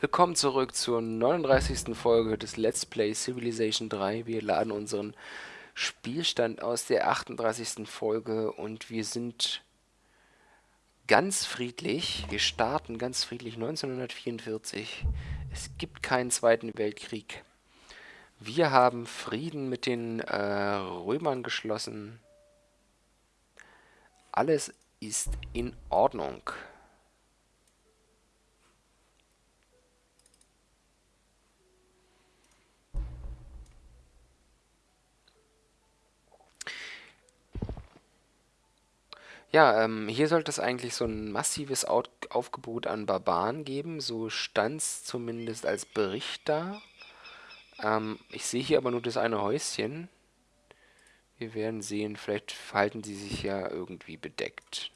Willkommen zurück zur 39. Folge des Let's Play Civilization 3. Wir laden unseren Spielstand aus der 38. Folge und wir sind ganz friedlich. Wir starten ganz friedlich 1944. Es gibt keinen Zweiten Weltkrieg. Wir haben Frieden mit den äh, Römern geschlossen. Alles ist in Ordnung. Ja, ähm, hier sollte es eigentlich so ein massives Out Aufgebot an Barbaren geben. So stand es zumindest als Bericht da. Ähm, ich sehe hier aber nur das eine Häuschen. Wir werden sehen, vielleicht verhalten sie sich ja irgendwie bedeckt.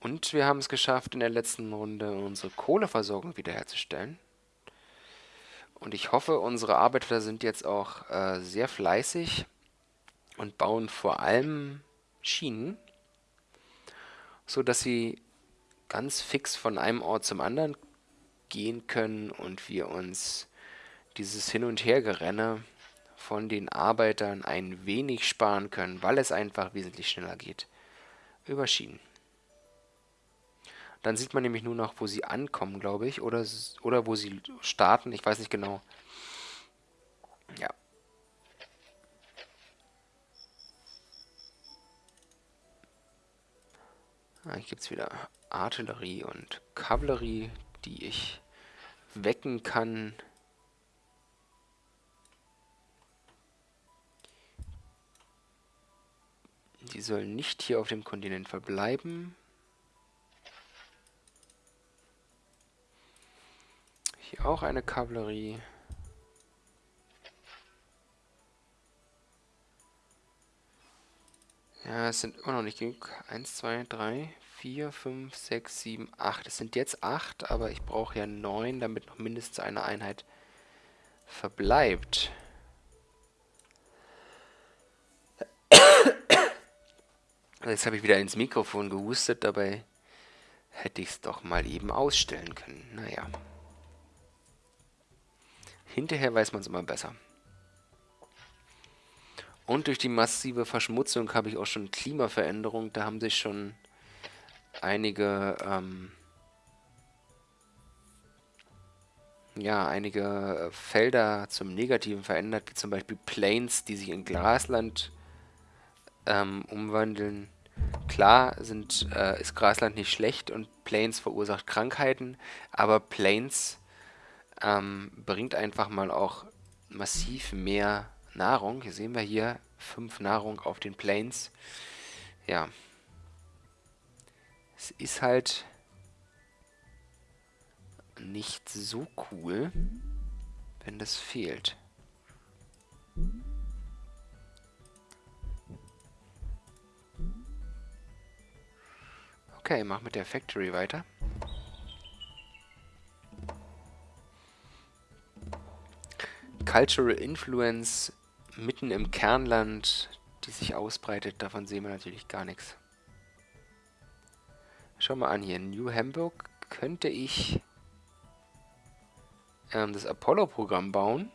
Und wir haben es geschafft, in der letzten Runde unsere Kohleversorgung wiederherzustellen. Und ich hoffe, unsere Arbeiter sind jetzt auch äh, sehr fleißig und bauen vor allem Schienen, so dass sie ganz fix von einem Ort zum anderen gehen können und wir uns dieses Hin- und Hergerenne von den Arbeitern ein wenig sparen können, weil es einfach wesentlich schneller geht über Schienen. Dann sieht man nämlich nur noch, wo sie ankommen, glaube ich. Oder, oder wo sie starten. Ich weiß nicht genau. Ja. Ah, hier gibt es wieder Artillerie und Kavallerie, die ich wecken kann. Die sollen nicht hier auf dem Kontinent verbleiben. Hier auch eine Kavallerie. Ja, es sind immer noch nicht genug. 1, 2, 3, 4, 5, 6, 7, 8. Es sind jetzt 8, aber ich brauche ja 9, damit noch mindestens eine Einheit verbleibt. Jetzt habe ich wieder ins Mikrofon gehustet, dabei hätte ich es doch mal eben ausstellen können. Naja. Hinterher weiß man es immer besser. Und durch die massive Verschmutzung habe ich auch schon Klimaveränderung. Da haben sich schon einige, ähm, ja, einige Felder zum Negativen verändert, wie zum Beispiel Plains, die sich in Grasland ähm, umwandeln. Klar sind, äh, ist Grasland nicht schlecht und Plains verursacht Krankheiten, aber Plains ähm, bringt einfach mal auch massiv mehr Nahrung. Hier sehen wir hier fünf Nahrung auf den Plains. Ja. Es ist halt nicht so cool, wenn das fehlt. Okay, mach mit der Factory weiter. Cultural Influence mitten im Kernland, die sich ausbreitet, davon sehen wir natürlich gar nichts. Schau mal an hier, New Hamburg könnte ich ähm, das Apollo-Programm bauen.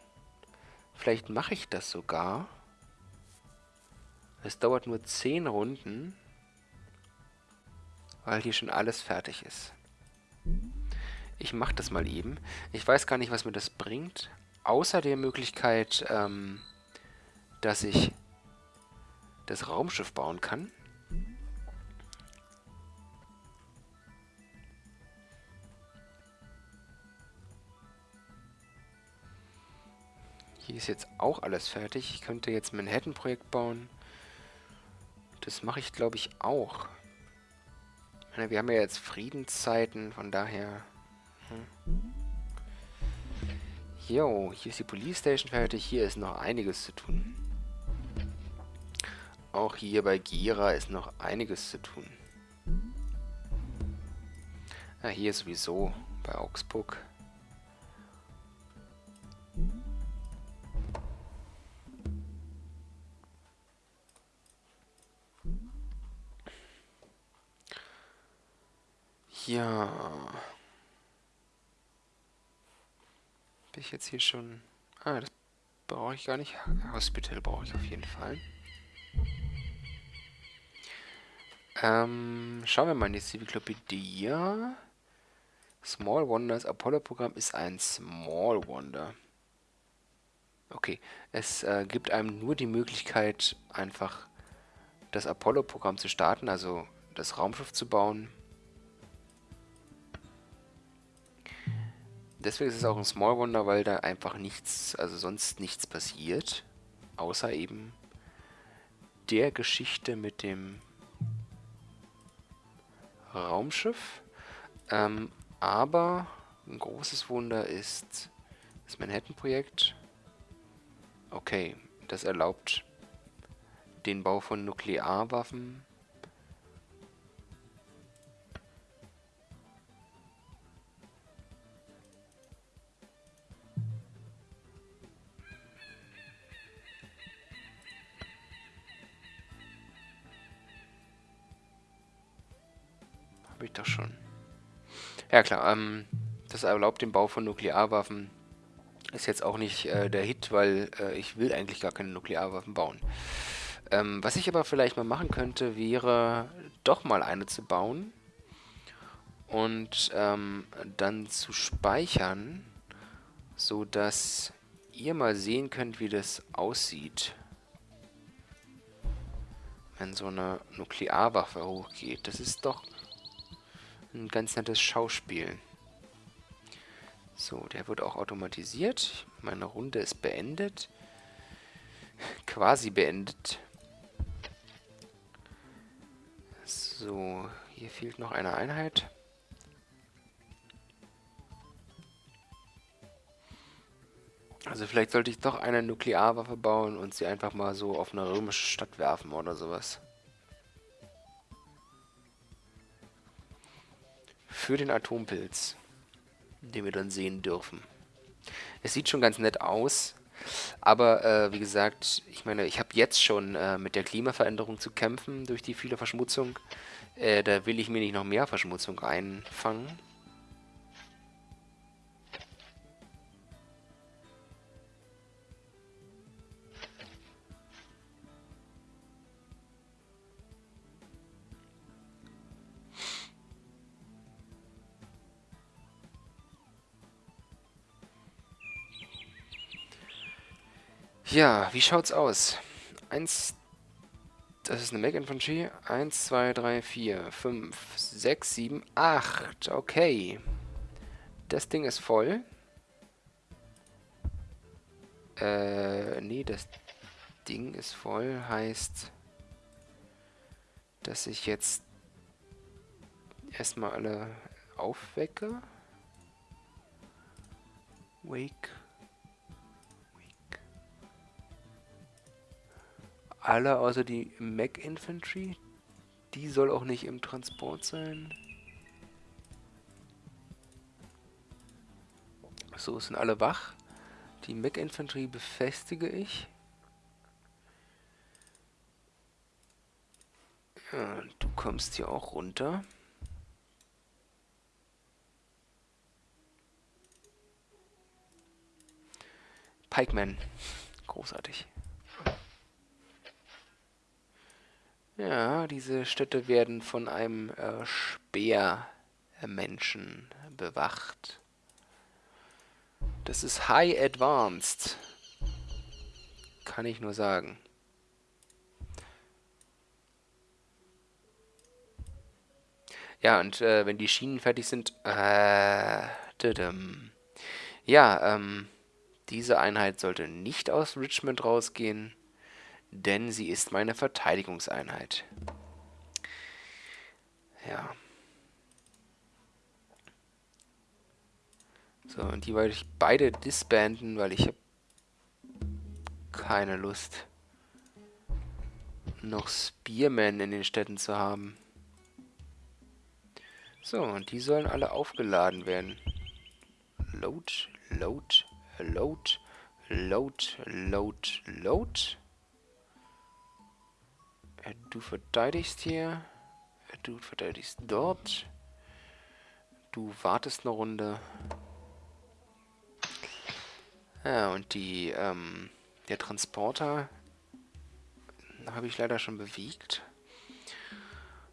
Vielleicht mache ich das sogar. Es dauert nur 10 Runden, weil hier schon alles fertig ist. Ich mache das mal eben. Ich weiß gar nicht, was mir das bringt, außer der Möglichkeit, ähm, dass ich das Raumschiff bauen kann. Hier ist jetzt auch alles fertig. Ich könnte jetzt ein Manhattan-Projekt bauen. Das mache ich, glaube ich, auch. Wir haben ja jetzt Friedenszeiten, von daher... Hm. Jo, oh, hier ist die Police Station fertig. Hier ist noch einiges zu tun. Auch hier bei Gira ist noch einiges zu tun. Ja, hier sowieso bei Augsburg. Ja. Bin ich jetzt hier schon... Ah, das brauche ich gar nicht. Hospital brauche ich auf jeden Fall. Ähm, schauen wir mal in die Civilclopedia. Small Wonders Apollo-Programm ist ein Small Wonder. Okay, es äh, gibt einem nur die Möglichkeit, einfach das Apollo-Programm zu starten, also das Raumschiff zu bauen. Deswegen ist es auch ein Small Wonder, weil da einfach nichts, also sonst nichts passiert. Außer eben der Geschichte mit dem Raumschiff. Ähm, aber ein großes Wunder ist das Manhattan-Projekt. Okay, das erlaubt den Bau von Nuklearwaffen Ich doch schon. Ja klar, ähm, das erlaubt den Bau von Nuklearwaffen. Ist jetzt auch nicht äh, der Hit, weil äh, ich will eigentlich gar keine Nuklearwaffen bauen. Ähm, was ich aber vielleicht mal machen könnte, wäre doch mal eine zu bauen und ähm, dann zu speichern, so dass ihr mal sehen könnt, wie das aussieht, wenn so eine Nuklearwaffe hochgeht. Das ist doch ein ganz nettes Schauspiel. So, der wird auch automatisiert. Meine Runde ist beendet. Quasi beendet. So, hier fehlt noch eine Einheit. Also vielleicht sollte ich doch eine Nuklearwaffe bauen und sie einfach mal so auf eine römische Stadt werfen oder sowas. Für den Atompilz, den wir dann sehen dürfen. Es sieht schon ganz nett aus, aber äh, wie gesagt, ich meine, ich habe jetzt schon äh, mit der Klimaveränderung zu kämpfen durch die viele Verschmutzung. Äh, da will ich mir nicht noch mehr Verschmutzung einfangen. Ja, wie schaut's aus? Eins, das ist eine Mech Infantry. Eins, zwei, drei, vier, fünf, sechs, sieben, acht. Okay. Das Ding ist voll. Äh, nee, das Ding ist voll heißt, dass ich jetzt erstmal alle aufwecke. Wake Alle außer die Mac Infantry. Die soll auch nicht im Transport sein. So, sind alle wach. Die Mac Infantry befestige ich. Ja, du kommst hier auch runter. Pikeman. Großartig. Ja, diese Städte werden von einem äh, Speermenschen bewacht. Das ist High Advanced. Kann ich nur sagen. Ja, und äh, wenn die Schienen fertig sind... Äh, ja, ähm, diese Einheit sollte nicht aus Richmond rausgehen denn sie ist meine Verteidigungseinheit. Ja. So, und die wollte ich beide disbanden, weil ich habe keine Lust, noch Spearmen in den Städten zu haben. So, und die sollen alle aufgeladen werden. Load, load, load, load, load, load. Du verteidigst hier. Du verteidigst dort. Du wartest eine Runde. Ja, und die, ähm, der Transporter habe ich leider schon bewegt.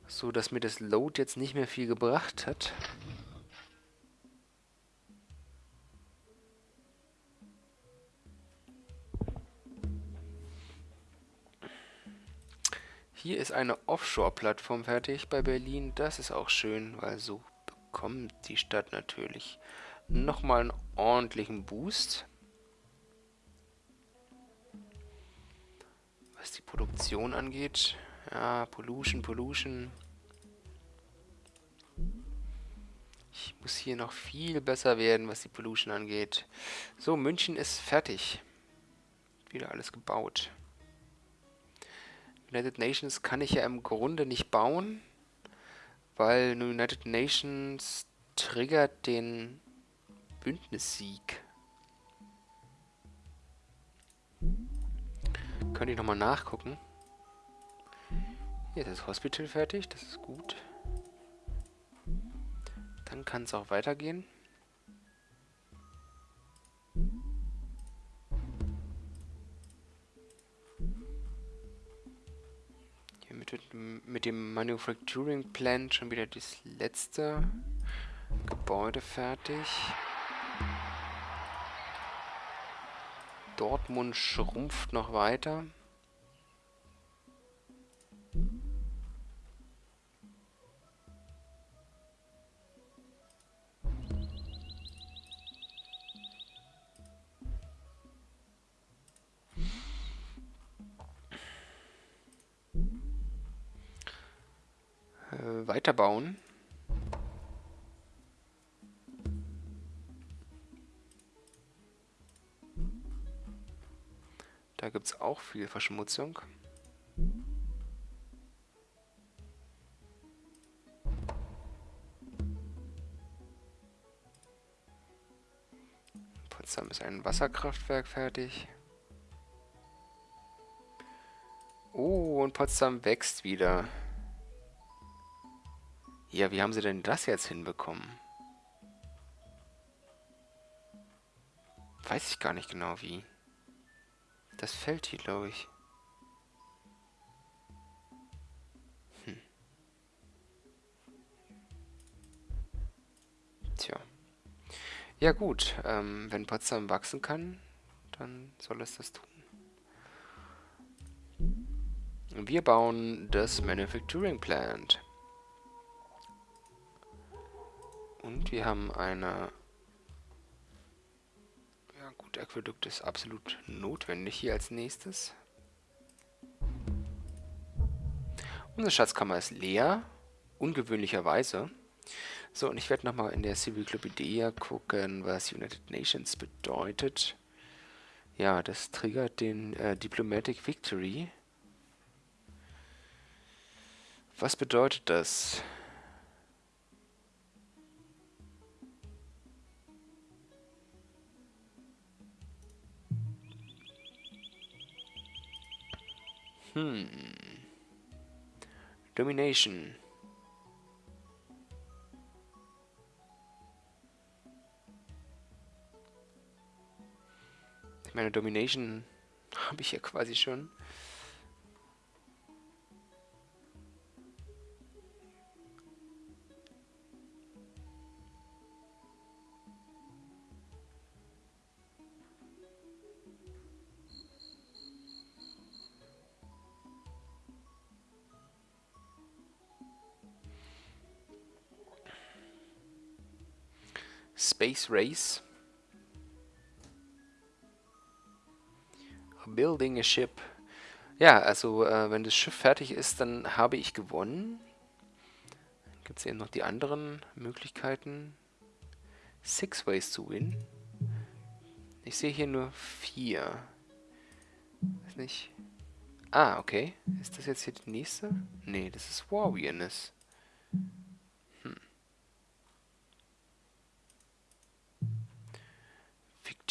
So, dass mir das Load jetzt nicht mehr viel gebracht hat. Hier ist eine Offshore-Plattform fertig bei Berlin. Das ist auch schön, weil so bekommt die Stadt natürlich nochmal einen ordentlichen Boost. Was die Produktion angeht. Ja, Pollution, Pollution. Ich muss hier noch viel besser werden, was die Pollution angeht. So, München ist fertig. Wieder alles gebaut. United Nations kann ich ja im Grunde nicht bauen, weil United Nations triggert den Bündnissieg. Könnte ich nochmal nachgucken. Hier ist das Hospital fertig, das ist gut. Dann kann es auch weitergehen. Mit, dem Manufacturing Plant schon wieder das letzte Gebäude fertig. Dortmund schrumpft noch weiter. Weiterbauen. Da gibt es auch viel Verschmutzung. Potsdam ist ein Wasserkraftwerk fertig. Oh, und Potsdam wächst wieder. Ja, wie haben sie denn das jetzt hinbekommen? Weiß ich gar nicht genau wie. Das fällt hier, glaube ich. Hm. Tja. Ja gut, ähm, wenn Potsdam wachsen kann, dann soll es das tun. Wir bauen das Manufacturing Plant. Und wir haben eine... Ja gut, Aquädukt ist absolut notwendig hier als nächstes. Unsere Schatzkammer ist leer, ungewöhnlicherweise. So, und ich werde nochmal in der Cyclopedia gucken, was United Nations bedeutet. Ja, das triggert den äh, Diplomatic Victory. Was bedeutet das? Hmm. Domination. Ich meine, Domination habe ich ja quasi schon. Space Race. Building a ship. Ja, also äh, wenn das Schiff fertig ist, dann habe ich gewonnen. Gibt es eben noch die anderen Möglichkeiten. Six ways to win. Ich sehe hier nur vier. Weiß nicht. Ah, okay. Ist das jetzt hier die nächste? Nee, das ist Warriorness.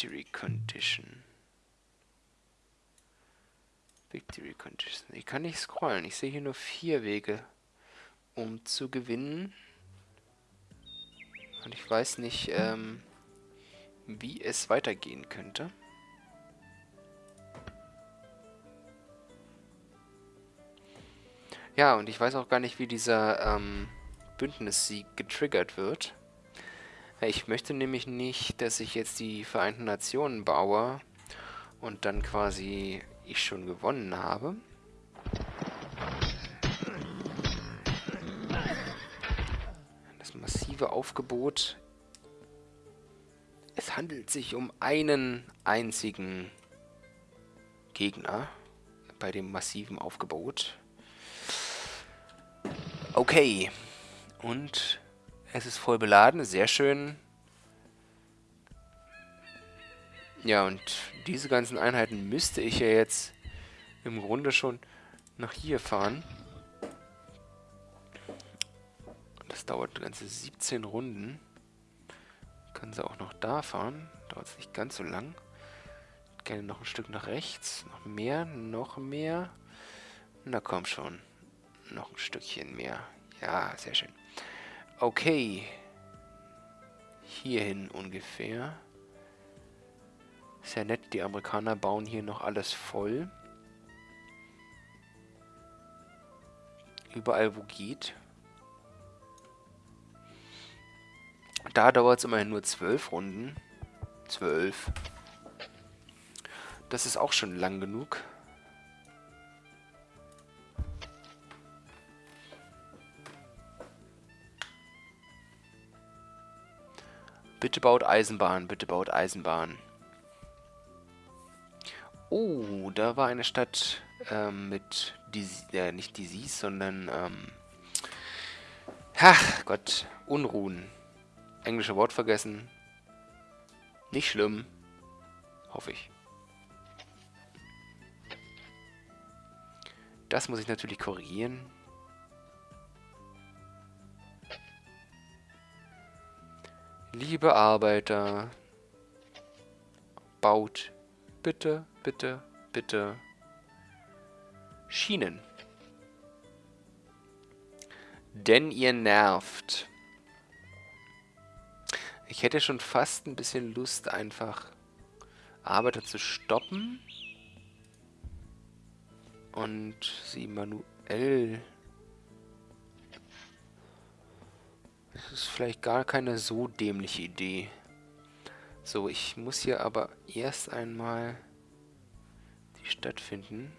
Victory Condition. Victory Condition. Ich kann nicht scrollen. Ich sehe hier nur vier Wege, um zu gewinnen. Und ich weiß nicht, ähm, wie es weitergehen könnte. Ja, und ich weiß auch gar nicht, wie dieser ähm, Bündnissieg getriggert wird. Ich möchte nämlich nicht, dass ich jetzt die Vereinten Nationen baue und dann quasi ich schon gewonnen habe. Das massive Aufgebot. Es handelt sich um einen einzigen Gegner bei dem massiven Aufgebot. Okay. Und es ist voll beladen, sehr schön. Ja, und diese ganzen Einheiten müsste ich ja jetzt im Grunde schon nach hier fahren. Das dauert ganze 17 Runden. Kann sie auch noch da fahren. Dauert es nicht ganz so lang. Gerne noch ein Stück nach rechts. Noch mehr, noch mehr. Na komm schon. Noch ein Stückchen mehr. Ja, sehr schön. Okay. Hierhin ungefähr. Sehr nett, die Amerikaner bauen hier noch alles voll. Überall, wo geht. Da dauert es immerhin nur zwölf Runden. Zwölf. Das ist auch schon lang genug. Bitte baut Eisenbahn, bitte baut Eisenbahn. Oh, da war eine Stadt ähm, mit, Dis äh, nicht Disease, sondern, ähm, ach Gott, Unruhen. Englische Wort vergessen. Nicht schlimm. Hoffe ich. Das muss ich natürlich korrigieren. Liebe Arbeiter, baut bitte, bitte, bitte Schienen. Denn ihr nervt. Ich hätte schon fast ein bisschen Lust, einfach Arbeiter zu stoppen und sie manuell Das ist vielleicht gar keine so dämliche Idee. So, ich muss hier aber erst einmal die Stadt finden,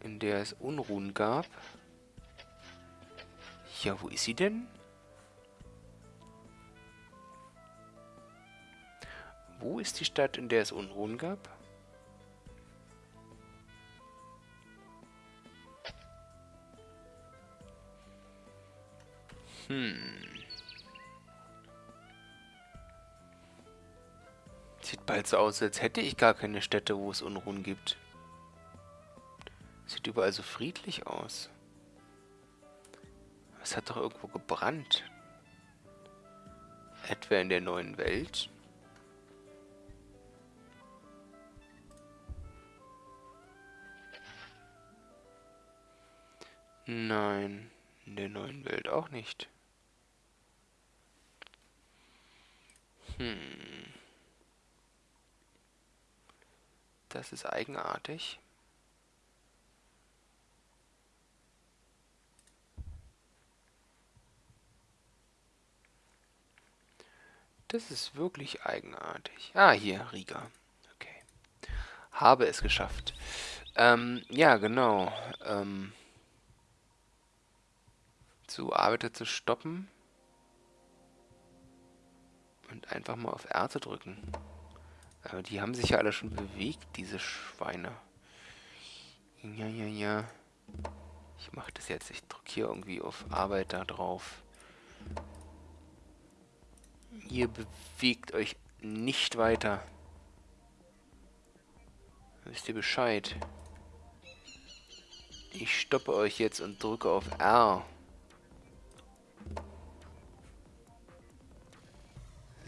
in der es Unruhen gab. Ja, wo ist sie denn? Wo ist die Stadt, in der es Unruhen gab? Hm. Sieht bald so aus, als hätte ich gar keine Städte, wo es Unruhen gibt. Sieht überall so friedlich aus. Es hat doch irgendwo gebrannt. Etwa in der neuen Welt? Nein, in der neuen Welt auch nicht. Hm. Das ist eigenartig. Das ist wirklich eigenartig. Ah, hier, Riga. Okay. Habe es geschafft. Ähm, ja, genau. Ähm, zu Arbeiter zu stoppen und einfach mal auf R zu drücken. Aber die haben sich ja alle schon bewegt, diese Schweine. Ja, ja, ja. Ich mache das jetzt. Ich drücke hier irgendwie auf Arbeiter drauf. Ihr bewegt euch nicht weiter. Wisst ihr Bescheid? Ich stoppe euch jetzt und drücke auf R.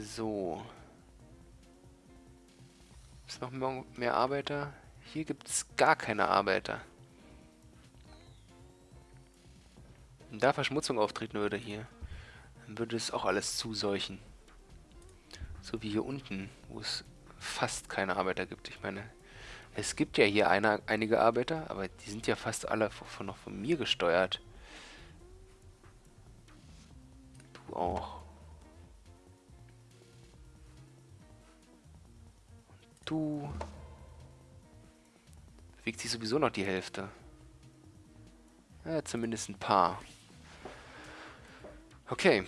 So. Ist noch mehr Arbeiter? Hier gibt es gar keine Arbeiter. Wenn da Verschmutzung auftreten würde hier. Dann würde es auch alles zuseuchen. So wie hier unten, wo es fast keine Arbeiter gibt. Ich meine, es gibt ja hier eine, einige Arbeiter, aber die sind ja fast alle von, noch von mir gesteuert. Du auch. Du bewegt sich sowieso noch die Hälfte. Ja, zumindest ein paar. Okay.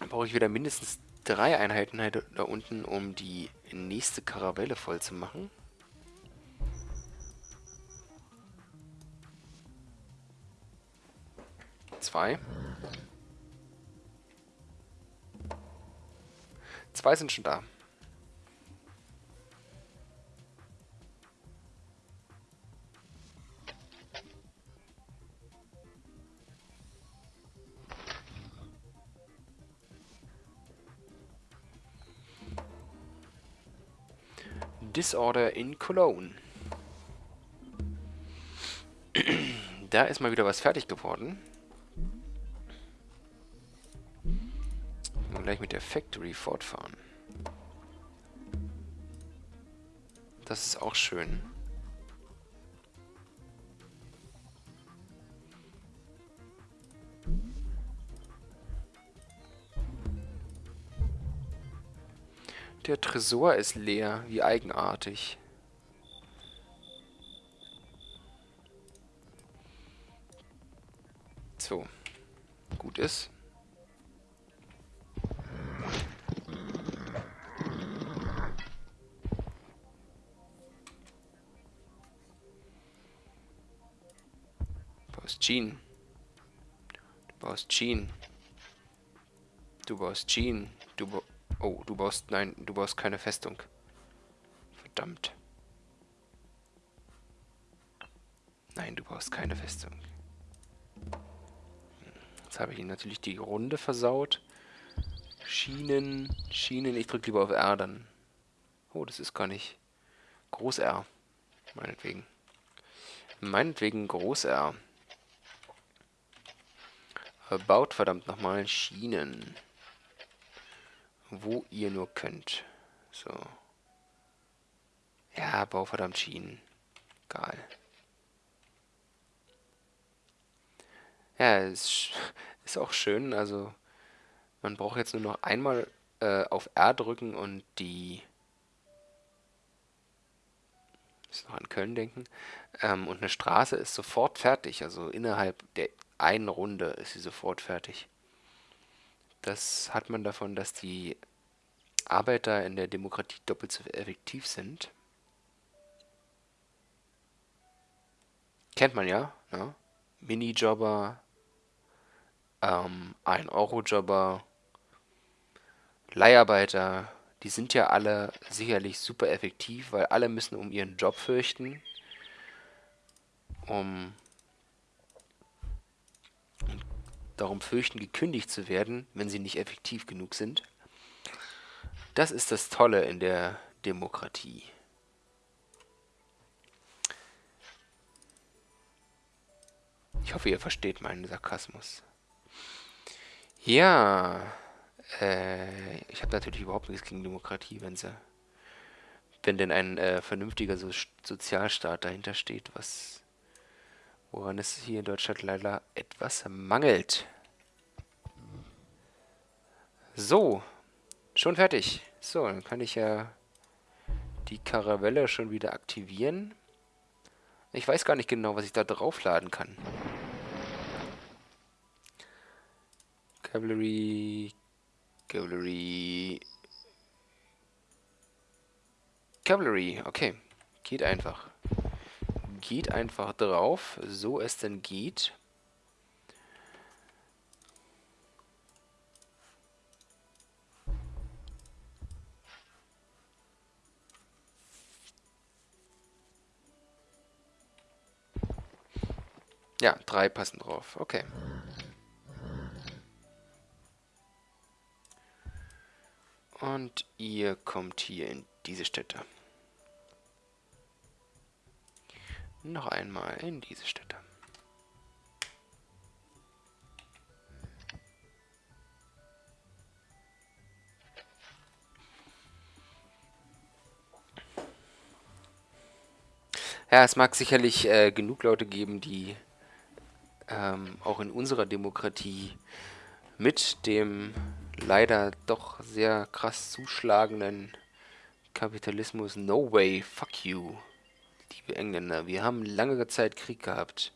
Dann brauche ich wieder mindestens drei Einheiten da unten, um die nächste Karavelle voll zu machen. Zwei. Zwei sind schon da. Disorder in Cologne. da ist mal wieder was fertig geworden. Und gleich mit der Factory fortfahren. Das ist auch schön. Der Tresor ist leer. Wie eigenartig. So. Gut ist. Du baust Jean. Du baust Jean. Du baust Jean. Du. Oh, du baust... Nein, du baust keine Festung. Verdammt. Nein, du baust keine Festung. Jetzt habe ich ihn natürlich die Runde versaut. Schienen, Schienen. Ich drücke lieber auf R dann. Oh, das ist gar nicht. Groß R. Meinetwegen. Meinetwegen Groß R. Baut verdammt nochmal Schienen wo ihr nur könnt. So. Ja, bau verdammt Schienen. Egal. Ja, ist, ist auch schön. Also, man braucht jetzt nur noch einmal äh, auf R drücken und die... Muss noch an Köln denken. Ähm, und eine Straße ist sofort fertig. Also innerhalb der einen Runde ist sie sofort fertig. Das hat man davon, dass die Arbeiter in der Demokratie doppelt so effektiv sind. Kennt man ja, ne? Minijobber, ähm, 1-Euro-Jobber, Leiharbeiter, die sind ja alle sicherlich super effektiv, weil alle müssen um ihren Job fürchten, um darum fürchten, gekündigt zu werden, wenn sie nicht effektiv genug sind. Das ist das Tolle in der Demokratie. Ich hoffe, ihr versteht meinen Sarkasmus. Ja, äh, ich habe natürlich überhaupt nichts gegen Demokratie, wenn sie, wenn denn ein äh, vernünftiger so Sozialstaat dahinter steht, was woran es hier in Deutschland leider etwas mangelt. So, schon fertig. So, dann kann ich ja die Karavelle schon wieder aktivieren. Ich weiß gar nicht genau, was ich da draufladen kann. Cavalry... Cavalry... Cavalry, okay. Geht einfach. Geht einfach drauf, so es denn geht. Ja, drei passen drauf. Okay. Und ihr kommt hier in diese Städte. Noch einmal in diese Städte. Ja, es mag sicherlich äh, genug Leute geben, die ähm, auch in unserer Demokratie mit dem leider doch sehr krass zuschlagenden Kapitalismus No Way, Fuck You liebe Engländer, wir haben lange Zeit Krieg gehabt.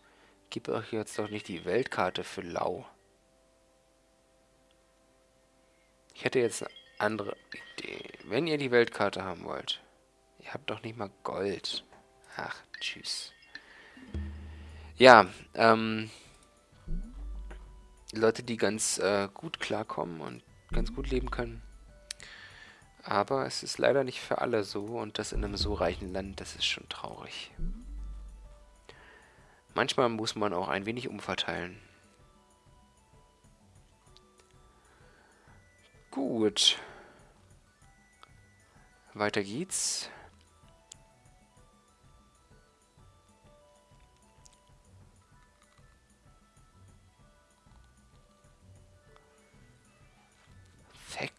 Gib euch jetzt doch nicht die Weltkarte für lau. Ich hätte jetzt eine andere Idee. Wenn ihr die Weltkarte haben wollt, ihr habt doch nicht mal Gold. Ach, tschüss. Ja, ähm, Leute, die ganz äh, gut klarkommen und ganz gut leben können. Aber es ist leider nicht für alle so und das in einem so reichen Land, das ist schon traurig. Manchmal muss man auch ein wenig umverteilen. Gut. Weiter geht's.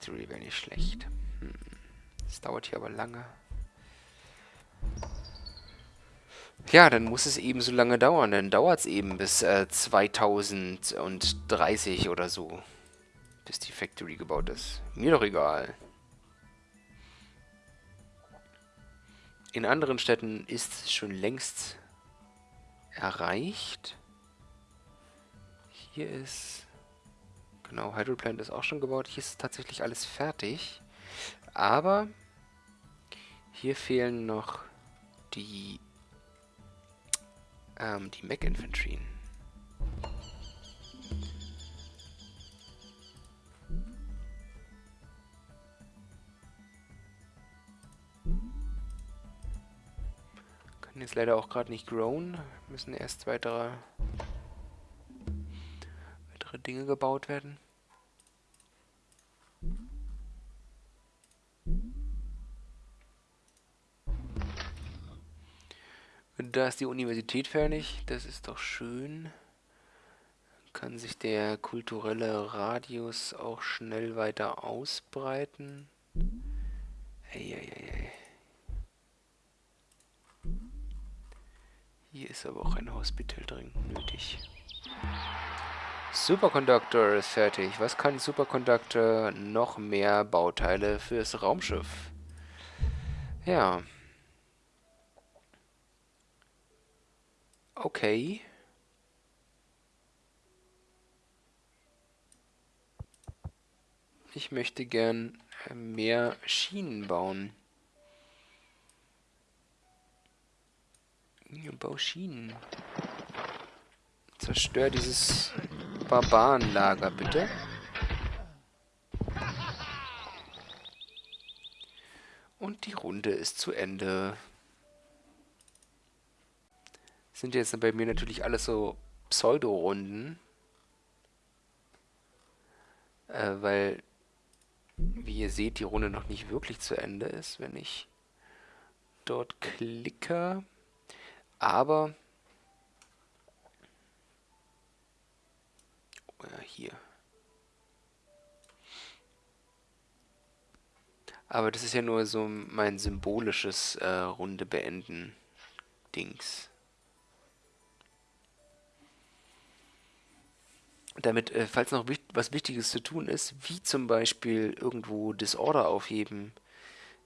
Factory wäre nicht schlecht. Hm. Das dauert hier aber lange. Ja, dann muss es eben so lange dauern. Dann dauert es eben bis äh, 2030 oder so. Bis die Factory gebaut ist. Mir doch egal. In anderen Städten ist es schon längst erreicht. Hier ist... Genau, Hydroplant ist auch schon gebaut. Hier ist tatsächlich alles fertig. Aber hier fehlen noch die ähm, die Mech Infantry. Können jetzt leider auch gerade nicht grown. Müssen erst weitere, weitere Dinge gebaut werden. Da ist die Universität fertig. Das ist doch schön. Kann sich der kulturelle Radius auch schnell weiter ausbreiten. Eieiei. Hier ist aber auch ein Hospital dringend nötig. Superconductor ist fertig. Was kann Superconductor? Noch mehr Bauteile fürs Raumschiff. Ja. Okay. Ich möchte gern äh, mehr Schienen bauen. Bau Schienen. Zerstör dieses Barbarenlager, bitte. Und die Runde ist zu Ende sind jetzt bei mir natürlich alles so Pseudo-Runden. Äh, weil, wie ihr seht, die Runde noch nicht wirklich zu Ende ist, wenn ich dort klicke. Aber... Ja, hier. Aber das ist ja nur so mein symbolisches äh, Runde beenden Dings. damit, äh, falls noch wichtig, was Wichtiges zu tun ist, wie zum Beispiel irgendwo Disorder aufheben,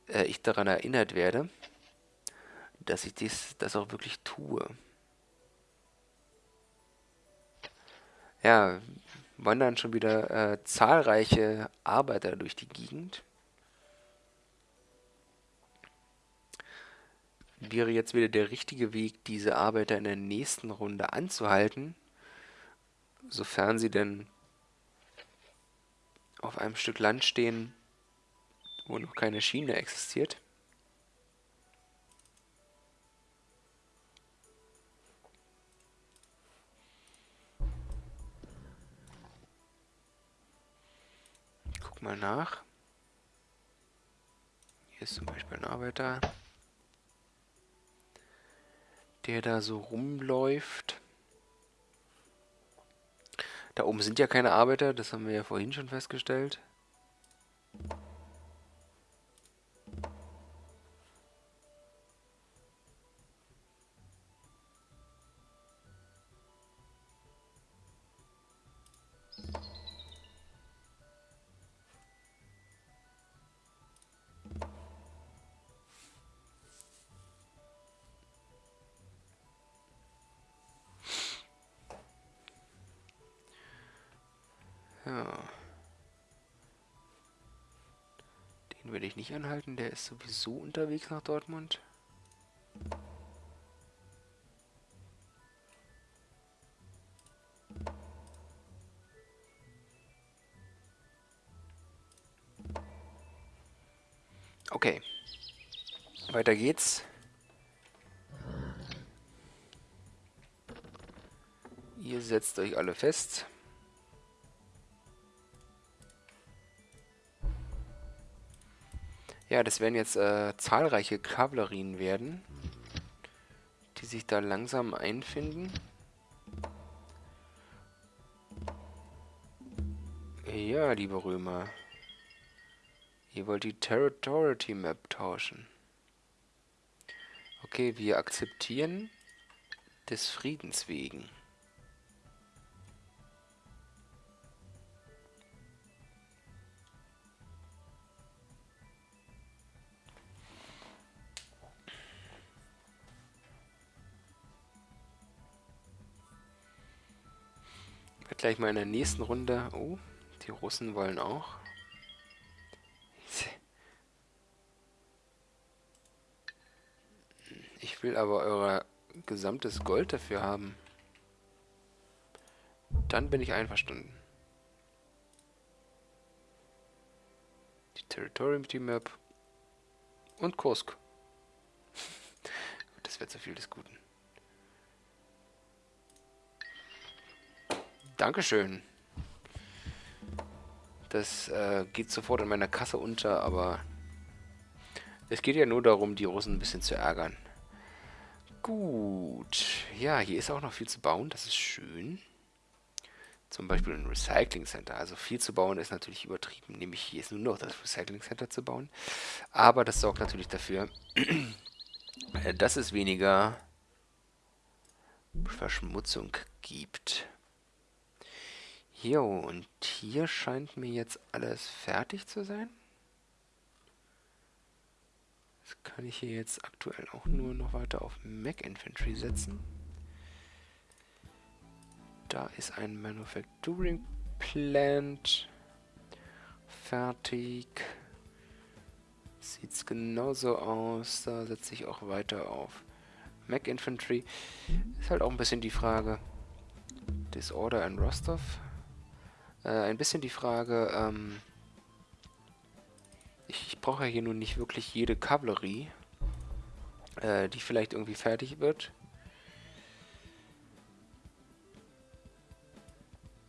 äh, ich daran erinnert werde, dass ich dies, das auch wirklich tue. Ja, wandern schon wieder äh, zahlreiche Arbeiter durch die Gegend. Wäre jetzt wieder der richtige Weg, diese Arbeiter in der nächsten Runde anzuhalten sofern sie denn auf einem Stück Land stehen, wo noch keine Schiene existiert. Mal nach. Hier ist zum Beispiel ein Arbeiter, der da so rumläuft. Da oben sind ja keine Arbeiter, das haben wir ja vorhin schon festgestellt. Nicht anhalten, der ist sowieso unterwegs nach Dortmund. Okay. Weiter geht's. Ihr setzt euch alle fest. Ja, das werden jetzt äh, zahlreiche Kavallerien werden, die sich da langsam einfinden. Ja, liebe Römer. Ihr wollt die Territory Map tauschen. Okay, wir akzeptieren des Friedens wegen. Gleich mal in der nächsten Runde. Oh, die Russen wollen auch. Ich will aber euer gesamtes Gold dafür haben. Dann bin ich einverstanden. Die Territorium Map und Kursk. das wäre zu viel des Guten. Dankeschön. Das äh, geht sofort in meiner Kasse unter, aber es geht ja nur darum, die Russen ein bisschen zu ärgern. Gut. Ja, hier ist auch noch viel zu bauen. Das ist schön. Zum Beispiel ein Recycling Center. Also viel zu bauen ist natürlich übertrieben. Nämlich hier ist nur noch das Recycling Center zu bauen. Aber das sorgt natürlich dafür, dass es weniger Verschmutzung gibt. Jo, und hier scheint mir jetzt alles fertig zu sein. Das kann ich hier jetzt aktuell auch nur noch weiter auf Mac Infantry setzen. Da ist ein Manufacturing Plant fertig. Sieht es genauso aus. Da setze ich auch weiter auf Mac Infantry. Ist halt auch ein bisschen die Frage. Disorder in Rostov äh, ein bisschen die Frage, ähm, ich, ich brauche ja hier nun nicht wirklich jede Kavallerie, äh, die vielleicht irgendwie fertig wird.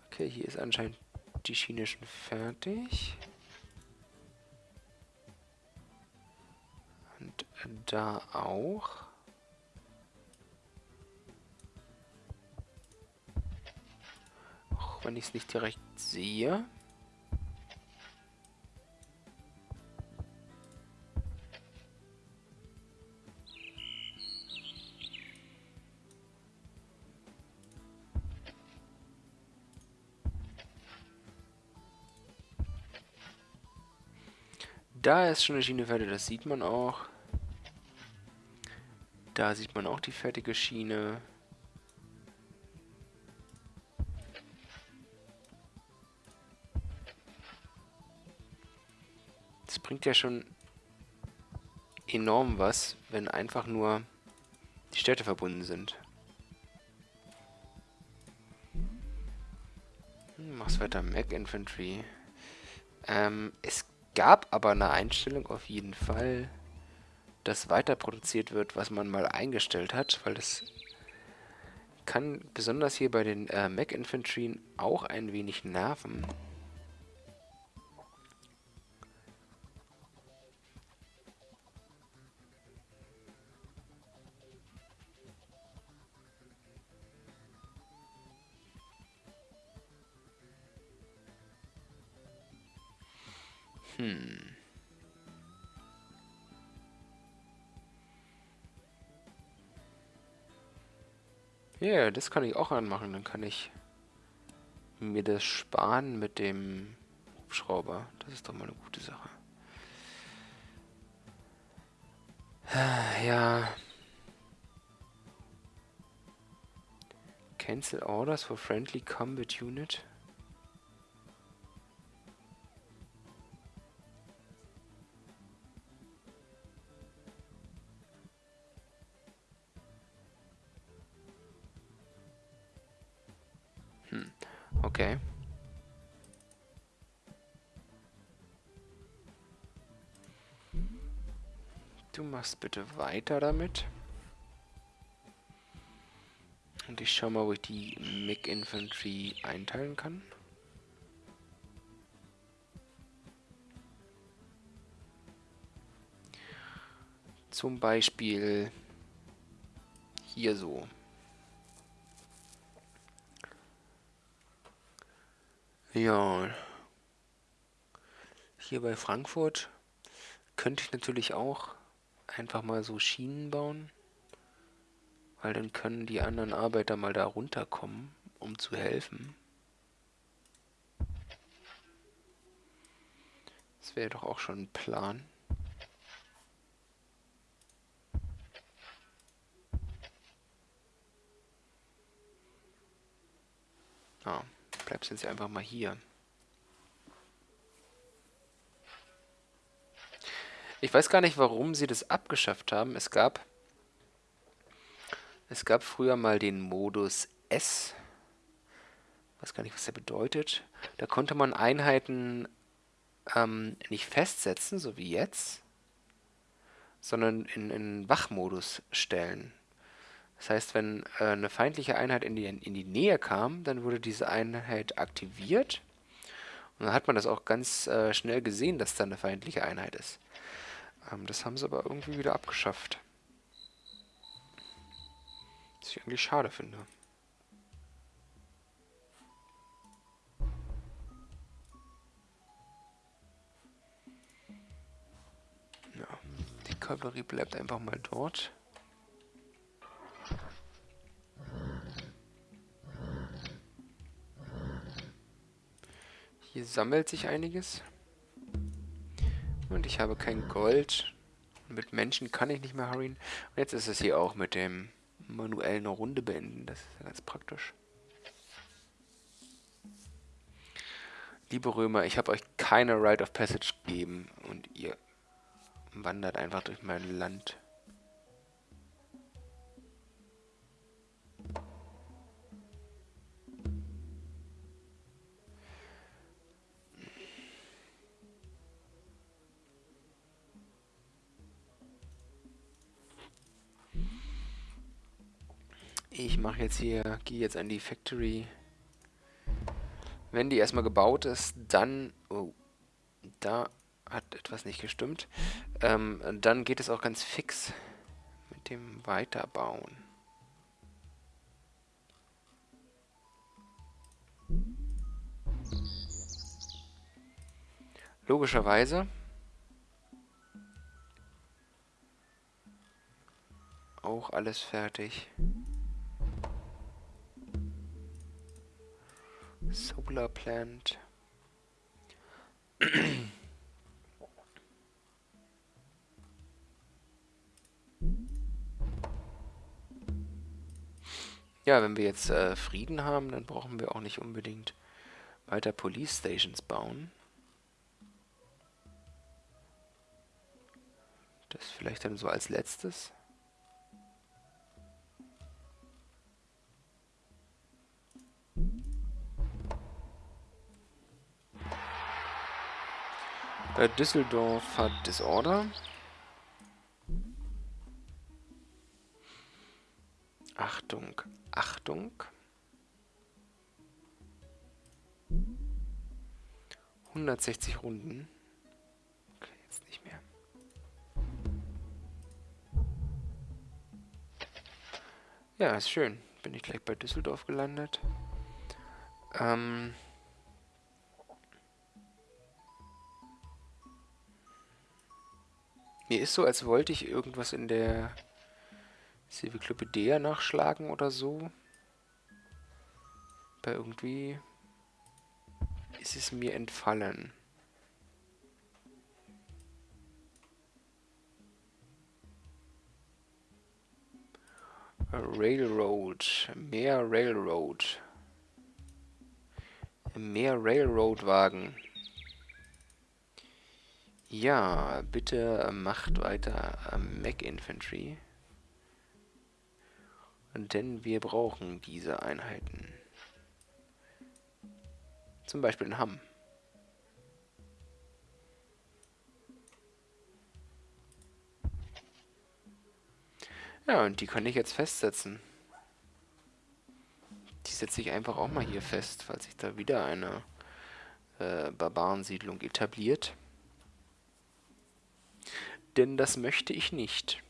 Okay, hier ist anscheinend die Schiene schon fertig. Und da auch. Wenn ich es nicht direkt sehe. Da ist schon eine Schiene fertig, das sieht man auch. Da sieht man auch die fertige Schiene. Bringt ja schon enorm was, wenn einfach nur die Städte verbunden sind. Hm, mach's weiter, Mac Infantry. Ähm, es gab aber eine Einstellung auf jeden Fall, dass weiter produziert wird, was man mal eingestellt hat, weil das kann besonders hier bei den äh, Mac Infantry auch ein wenig nerven. Hm. Ja, yeah, das kann ich auch anmachen. Dann kann ich mir das sparen mit dem Hubschrauber. Das ist doch mal eine gute Sache. Ja. Cancel orders for friendly combat unit. Machst bitte weiter damit. Und ich schau mal, wo ich die MiG Infantry einteilen kann. Zum Beispiel hier so. Ja. Hier bei Frankfurt könnte ich natürlich auch einfach mal so Schienen bauen. Weil dann können die anderen Arbeiter mal da runterkommen, um zu helfen. Das wäre doch auch schon ein Plan. Ah, bleibst jetzt einfach mal hier. Ich weiß gar nicht, warum sie das abgeschafft haben. Es gab es gab früher mal den Modus S. Ich weiß gar nicht, was der bedeutet. Da konnte man Einheiten ähm, nicht festsetzen, so wie jetzt, sondern in, in Wachmodus stellen. Das heißt, wenn äh, eine feindliche Einheit in die, in die Nähe kam, dann wurde diese Einheit aktiviert. Und dann hat man das auch ganz äh, schnell gesehen, dass da eine feindliche Einheit ist. Ähm, das haben sie aber irgendwie wieder abgeschafft. Was ich eigentlich schade finde. Ja, die Kavallerie bleibt einfach mal dort. Hier sammelt sich einiges. Und ich habe kein Gold. Mit Menschen kann ich nicht mehr hurryen. Und jetzt ist es hier auch mit dem manuell eine Runde beenden. Das ist ja ganz praktisch. Liebe Römer, ich habe euch keine Rite of Passage gegeben und ihr wandert einfach durch mein Land. Ich mache jetzt hier, gehe jetzt an die Factory. Wenn die erstmal gebaut ist, dann... Oh, da hat etwas nicht gestimmt. Ähm, dann geht es auch ganz fix mit dem Weiterbauen. Logischerweise. Auch alles fertig. Solar Plant. Ja, wenn wir jetzt äh, Frieden haben, dann brauchen wir auch nicht unbedingt weiter Police Stations bauen. Das vielleicht dann so als letztes. Äh, Düsseldorf hat Disorder. Achtung, Achtung. 160 Runden. Okay, jetzt nicht mehr. Ja, ist schön. Bin ich gleich bei Düsseldorf gelandet. Ähm... Mir ist so, als wollte ich irgendwas in der Civiklopedea nachschlagen oder so. Aber irgendwie ist es mir entfallen. Railroad. Mehr Railroad. Mehr Railroad-Wagen. Ja, bitte macht weiter Mac Infantry. Denn wir brauchen diese Einheiten. Zum Beispiel in Hamm. Ja, und die kann ich jetzt festsetzen. Die setze ich einfach auch mal hier fest, falls sich da wieder eine äh, Barbarensiedlung etabliert. Denn das möchte ich nicht.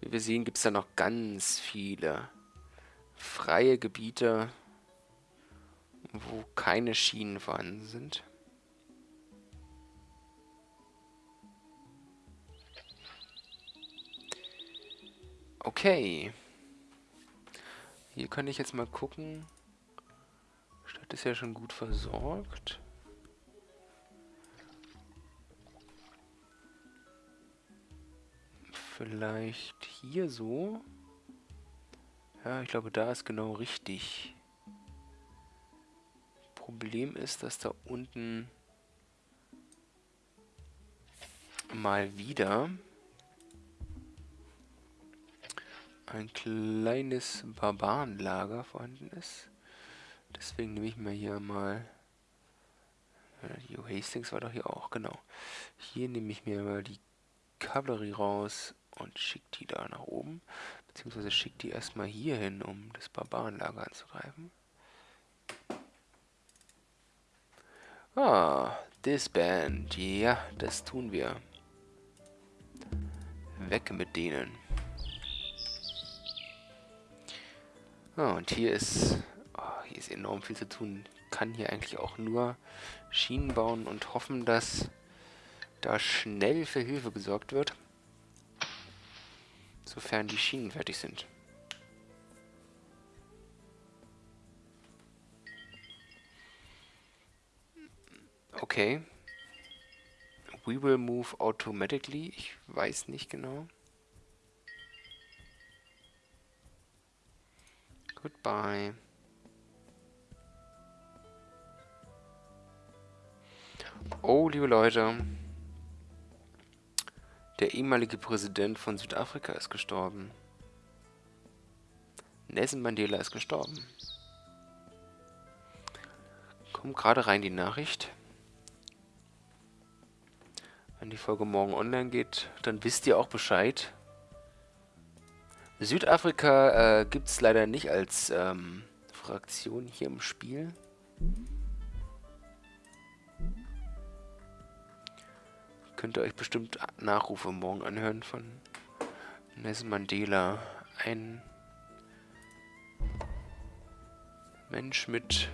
Wie wir sehen, gibt es da noch ganz viele freie Gebiete, wo keine Schienen vorhanden sind. Okay. Hier kann ich jetzt mal gucken. Stadt ist ja schon gut versorgt. Vielleicht hier so. Ja, ich glaube, da ist genau richtig. Problem ist, dass da unten mal wieder ein kleines Barbarenlager vorhanden ist. Deswegen nehme ich mir hier mal... Die Hastings war doch hier auch, genau. Hier nehme ich mir mal die Kavallerie raus und schickt die da nach oben. Beziehungsweise schickt die erstmal hier hin, um das Barbarenlager anzugreifen. Ah, Disband. Ja, das tun wir. Weg mit denen. Ah, und hier ist, oh, hier ist enorm viel zu tun. Kann hier eigentlich auch nur Schienen bauen und hoffen, dass da schnell für Hilfe gesorgt wird. Sofern die Schienen fertig sind. Okay. We will move automatically. Ich weiß nicht genau. Goodbye. Oh, liebe Leute. Der ehemalige Präsident von Südafrika ist gestorben. Nelson Mandela ist gestorben. Kommt gerade rein die Nachricht. Wenn die Folge morgen online geht, dann wisst ihr auch Bescheid. Südafrika äh, gibt es leider nicht als ähm, Fraktion hier im Spiel. Könnt ihr euch bestimmt Nachrufe morgen anhören von Nelson Mandela. Ein Mensch mit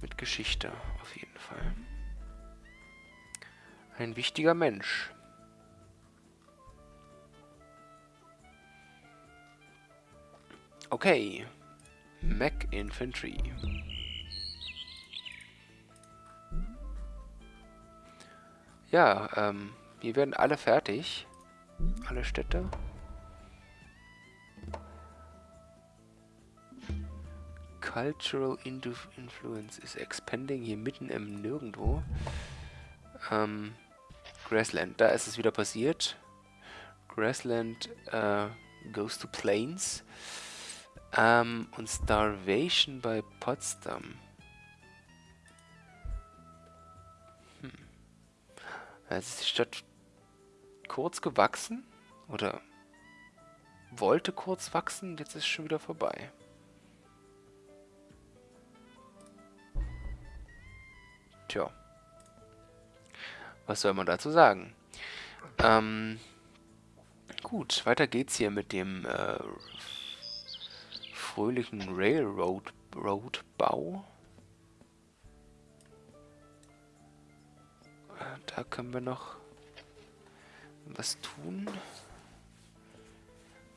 mit Geschichte auf jeden Fall. Ein wichtiger Mensch. Okay. Mac Infantry. Ja, ähm, wir werden alle fertig. Alle Städte. Cultural Influence is expanding hier mitten im Nirgendwo. Ähm, Grassland, da ist es wieder passiert. Grassland äh, goes to Plains. Ähm, und Starvation bei Potsdam. Jetzt ist die Stadt kurz gewachsen oder wollte kurz wachsen, jetzt ist es schon wieder vorbei. Tja. Was soll man dazu sagen? Ähm, gut, weiter geht's hier mit dem äh, fröhlichen Railroad-Bau. Da können wir noch was tun.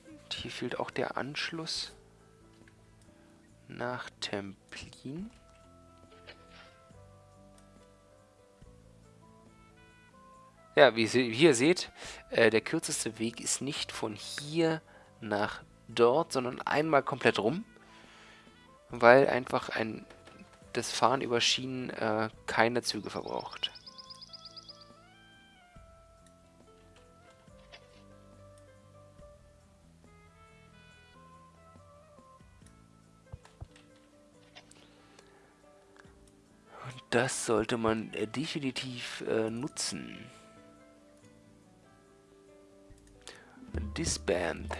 Und hier fehlt auch der Anschluss nach Templin. Ja, wie, wie ihr seht, äh, der kürzeste Weg ist nicht von hier nach dort, sondern einmal komplett rum, weil einfach ein das Fahren über Schienen äh, keine Züge verbraucht. Und das sollte man äh, definitiv äh, nutzen. Disband.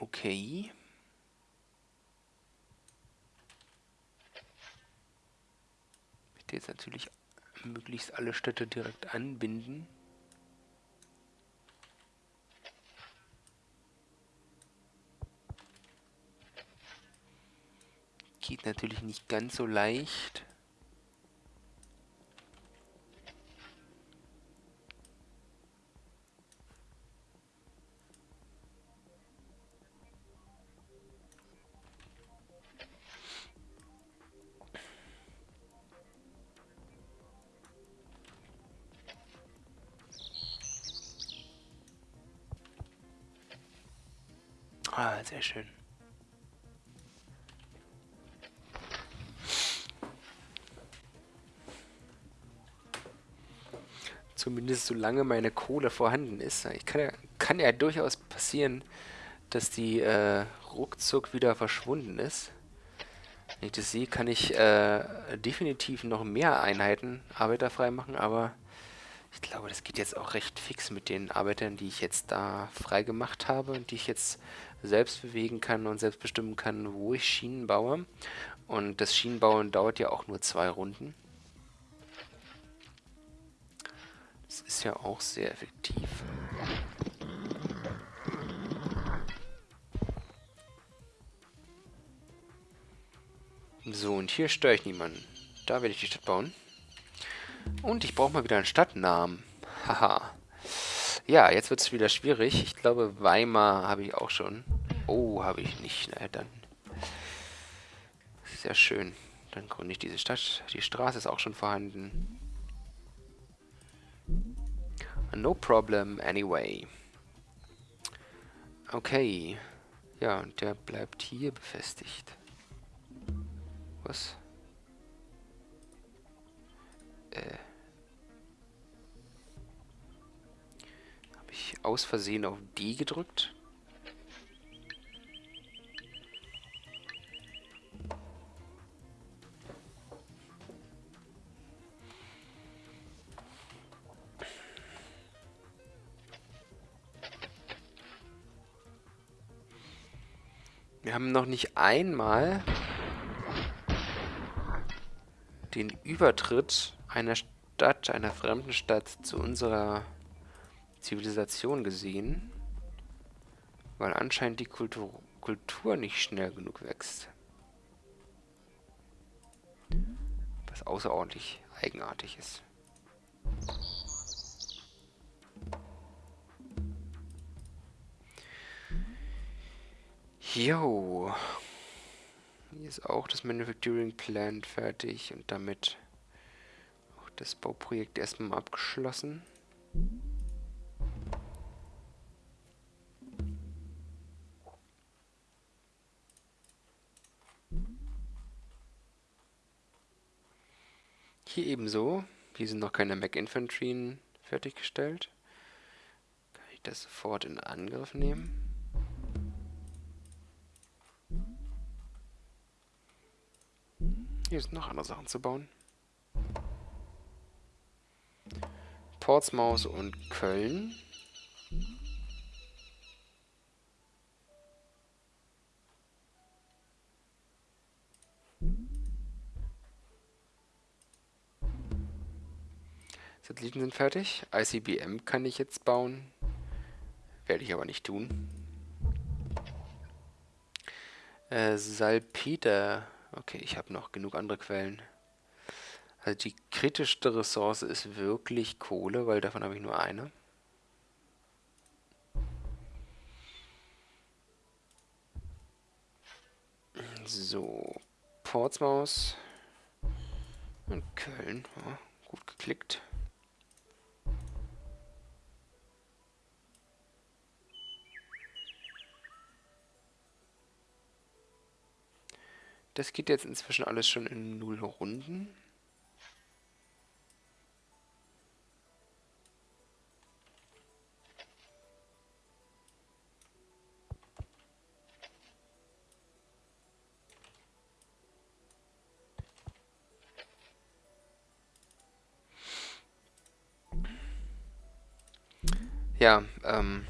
Okay. Ich möchte jetzt natürlich möglichst alle Städte direkt anbinden. Geht natürlich nicht ganz so leicht. Sehr schön. Zumindest solange meine Kohle vorhanden ist. Ich kann ja, kann ja durchaus passieren, dass die äh, ruckzuck wieder verschwunden ist. Wenn ich das sehe, kann ich äh, definitiv noch mehr Einheiten arbeiterfrei machen, aber ich glaube, das geht jetzt auch recht fix mit den Arbeitern, die ich jetzt da frei gemacht habe und die ich jetzt selbst bewegen kann und selbst bestimmen kann, wo ich Schienen baue. Und das Schienenbauen dauert ja auch nur zwei Runden. Das ist ja auch sehr effektiv. So, und hier störe ich niemanden. Da werde ich die Stadt bauen. Und ich brauche mal wieder einen Stadtnamen. Haha. Ja, jetzt wird es wieder schwierig. Ich glaube, Weimar habe ich auch schon. Oh, habe ich nicht. Na, dann. Sehr schön. Dann gründe ich diese Stadt. Die Straße ist auch schon vorhanden. No problem, anyway. Okay. Ja, und der bleibt hier befestigt. Was? Äh. Aus Versehen auf D gedrückt? Wir haben noch nicht einmal den Übertritt einer Stadt, einer fremden Stadt zu unserer Zivilisation gesehen, weil anscheinend die Kultur, Kultur nicht schnell genug wächst. Was außerordentlich eigenartig ist. Jo. Hier ist auch das Manufacturing Plant fertig und damit auch das Bauprojekt erstmal abgeschlossen. Hier sind noch keine Mac-Infanterien fertiggestellt. Kann ich das sofort in Angriff nehmen? Hier sind noch andere Sachen zu bauen. Portsmouth und Köln. Satelliten sind fertig. ICBM kann ich jetzt bauen. Werde ich aber nicht tun. Äh, Salpeter. Okay, ich habe noch genug andere Quellen. Also die kritischste Ressource ist wirklich Kohle, weil davon habe ich nur eine. So, Portsmouth und Köln. Ja, gut geklickt. Das geht jetzt inzwischen alles schon in null Runden. Ja, ähm,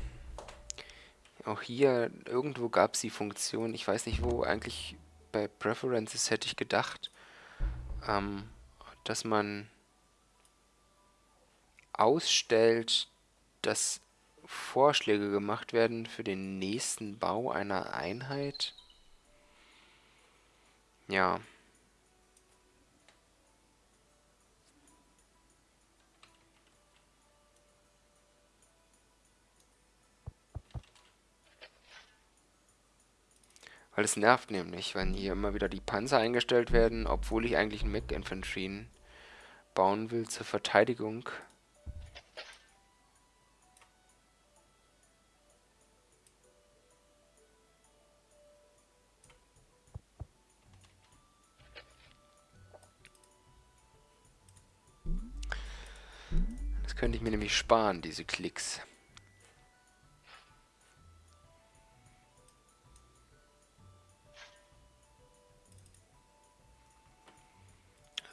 auch hier irgendwo gab es die Funktion, ich weiß nicht wo, eigentlich bei Preferences hätte ich gedacht, ähm, dass man ausstellt, dass Vorschläge gemacht werden für den nächsten Bau einer Einheit. Ja. Weil es nervt nämlich, wenn hier immer wieder die Panzer eingestellt werden, obwohl ich eigentlich einen Mech Infantry bauen will zur Verteidigung. Das könnte ich mir nämlich sparen, diese Klicks.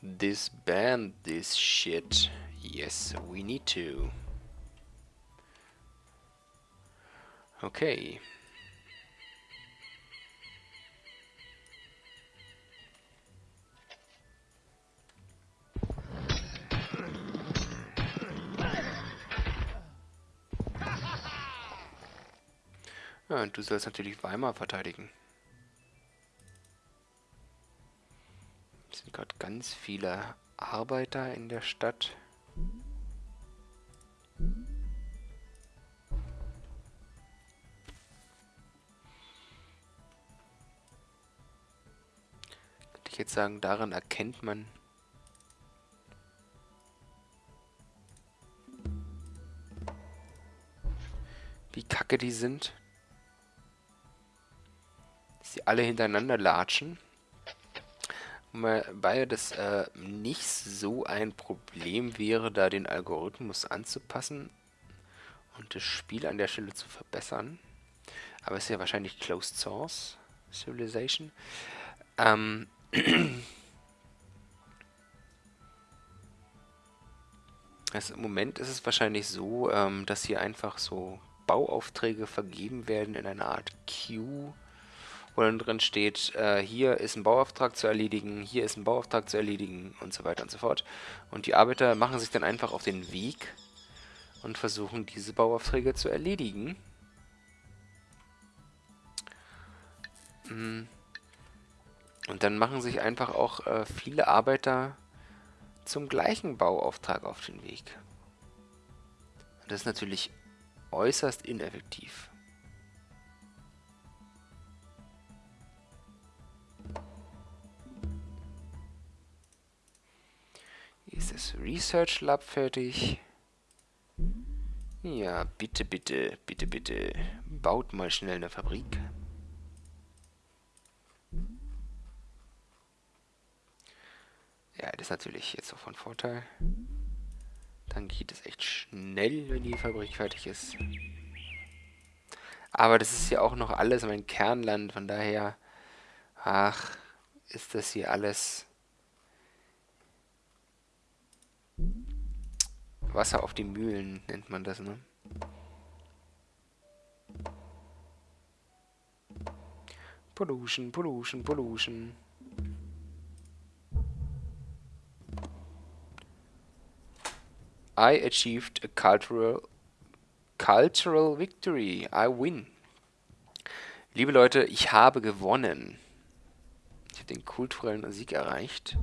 Disband this shit. Yes, we need to. Okay. Ja, und du sollst natürlich Weimar verteidigen. Sind gerade ganz viele Arbeiter in der Stadt. Könnte ich jetzt sagen, daran erkennt man, wie kacke die sind. Dass sie alle hintereinander latschen. Wobei das äh, nicht so ein Problem wäre, da den Algorithmus anzupassen und das Spiel an der Stelle zu verbessern. Aber es ist ja wahrscheinlich Closed Source Civilization. Ähm also Im Moment ist es wahrscheinlich so, ähm, dass hier einfach so Bauaufträge vergeben werden in einer Art Queue wo dann drin steht, äh, hier ist ein Bauauftrag zu erledigen, hier ist ein Bauauftrag zu erledigen und so weiter und so fort. Und die Arbeiter machen sich dann einfach auf den Weg und versuchen diese Bauaufträge zu erledigen. Mm. Und dann machen sich einfach auch äh, viele Arbeiter zum gleichen Bauauftrag auf den Weg. Das ist natürlich äußerst ineffektiv. Ist das Research Lab fertig. Ja, bitte, bitte, bitte, bitte. Baut mal schnell eine Fabrik. Ja, das ist natürlich jetzt auch von Vorteil. Dann geht es echt schnell, wenn die Fabrik fertig ist. Aber das ist ja auch noch alles mein Kernland, von daher, ach, ist das hier alles Wasser auf die Mühlen nennt man das, ne? Pollution, Pollution, Pollution. I achieved a cultural cultural victory. I win. Liebe Leute, ich habe gewonnen. Ich habe den kulturellen Sieg erreicht.